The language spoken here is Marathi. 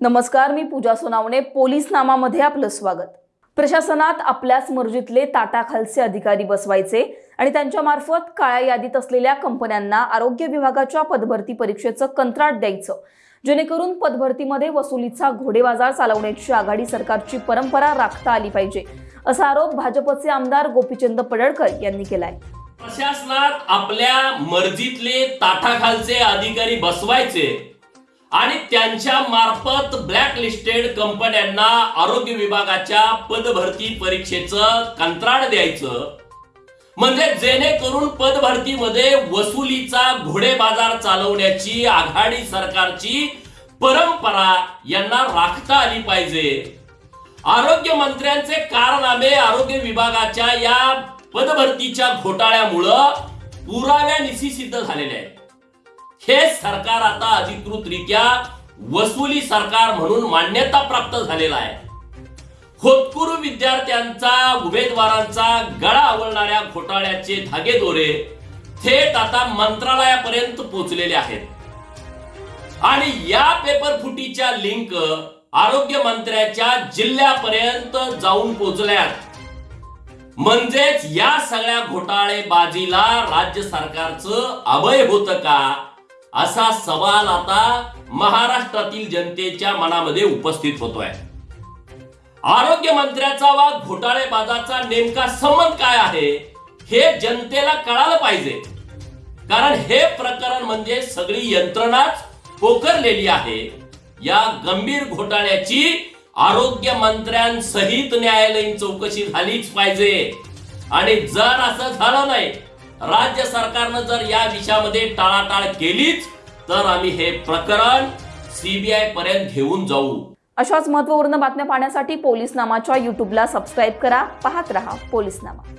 नमस्कार मी पूजा सोनावणे. पोलीस नामामध्ये आपलं स्वागत. प्रशासनात आपल्याच मर्जीतले ताटाखालचे अधिकारी बसवायचे आणि त्यांच्यामार्फत काळ्या यादीत असलेल्या कंपन्यांना आरोग्य विभागाच्या पदभरती परीक्षेचं कंत्राट द्यायचं. जेणेकरून पदभरतीमध्ये वसुलीचा घोडेबाजार चालवण्याची आघाडी सरकारची परंपरा राखता आली पाहिजे असा आरोप भाजपचे आमदार गोपीचंद पडळकर यांनी केलाय. प्रशासनात आपल्या मर्जीतले ताटाखालचे अधिकारी बसवायचे आणि त्यांच्या मार्फत ब्लॅक लिस्टेड कंपन्यांना आरोग्य विभागाच्या पदभरती परीक्षेचं कंत्राट द्यायचं. म्हणजे जेणेकरून पदभरतीमध्ये वसुलीचा घोडेबाजार चालवण्याची आघाडी सरकारची परंपरा यांना राखता आली पाहिजे. आरोग्य मंत्र्यांचे कारनामे आरोग्य विभागाच्या या पदभरतीच्या घोटाळ्यामुळं पुराव्यानिशी सिद्ध झालेले आहेत. हे सरकार आता अधिकृतरित्या वसुली सरकार म्हणून मान्यता प्राप्त झालेला आहे. होतकुरू विद्यार्थ्यांचा उमेदवारांचा गळा आवळणाऱ्या घोटाळ्याचे धागेदोरे थेट आता मंत्रालयापर्यंत पोहोचलेले आहेत. आणि या पेपर फुटीच्या लिंक आरोग्य मंत्र्याच्या जिल्ह्यापर्यंत जाऊन पोहोचल्यात म्हणजेच या सगळ्या घोटाळेबाजीला राज्य सरकारचं अभय होत का? असा सवाल आता महाराष्ट्रातील जनतेच्या मनामध्ये उपस्थित होतोय. आरोग्य मंत्र्याचा वा घोटाळेबाजाचा नेमका संबंध काय आहे हे जनतेला कळालं पाहिजे. कारण हे प्रकरण म्हणजे सगळी यंत्रणाच पोखरलेली आहे. या गंभीर घोटाळ्याची आरोग्य मंत्र्यांसहित न्यायालयीन चौकशी झालीच पाहिजे. आणि जर असं झालं नाही राज्य सरकारनं जर या विषयामध्ये टाळाटाळ केलीच तर आम्ही हे प्रकरण सीबीआय पर्यंत घेऊन जाऊ. अशाच महत्त्वपूर्ण बातम्या पाहण्यासाठी पोलीस नामाच्या युट्यूबला सबस्क्राईब करा पाहत रहा पोलीस नामा